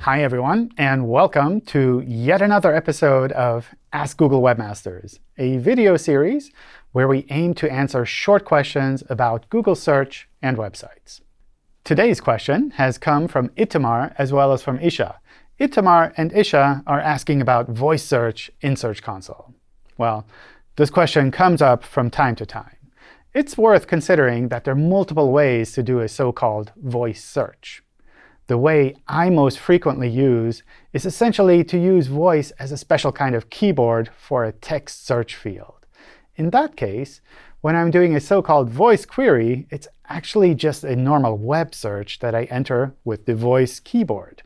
Hi, everyone, and welcome to yet another episode of Ask Google Webmasters, a video series where we aim to answer short questions about Google search and websites. Today's question has come from Itamar as well as from Isha. Itamar and Isha are asking about voice search in Search Console. Well, this question comes up from time to time. It's worth considering that there are multiple ways to do a so-called voice search. The way I most frequently use is essentially to use voice as a special kind of keyboard for a text search field. In that case, when I'm doing a so-called voice query, it's actually just a normal web search that I enter with the voice keyboard.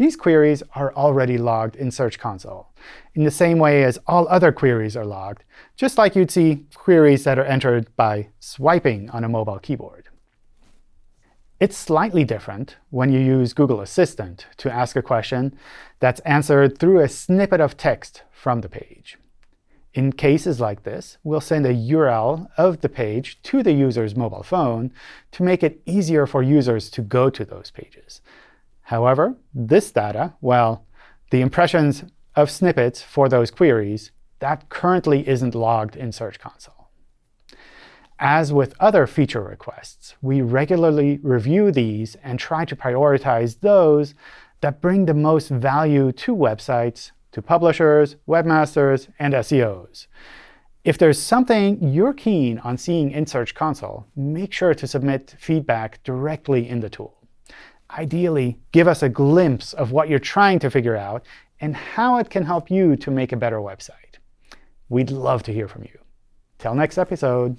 These queries are already logged in Search Console, in the same way as all other queries are logged, just like you'd see queries that are entered by swiping on a mobile keyboard. It's slightly different when you use Google Assistant to ask a question that's answered through a snippet of text from the page. In cases like this, we'll send a URL of the page to the user's mobile phone to make it easier for users to go to those pages. However, this data, well, the impressions of snippets for those queries, that currently isn't logged in Search Console. As with other feature requests, we regularly review these and try to prioritize those that bring the most value to websites to publishers, webmasters, and SEOs. If there's something you're keen on seeing in Search Console, make sure to submit feedback directly in the tool. Ideally, give us a glimpse of what you're trying to figure out and how it can help you to make a better website. We'd love to hear from you. Till next episode.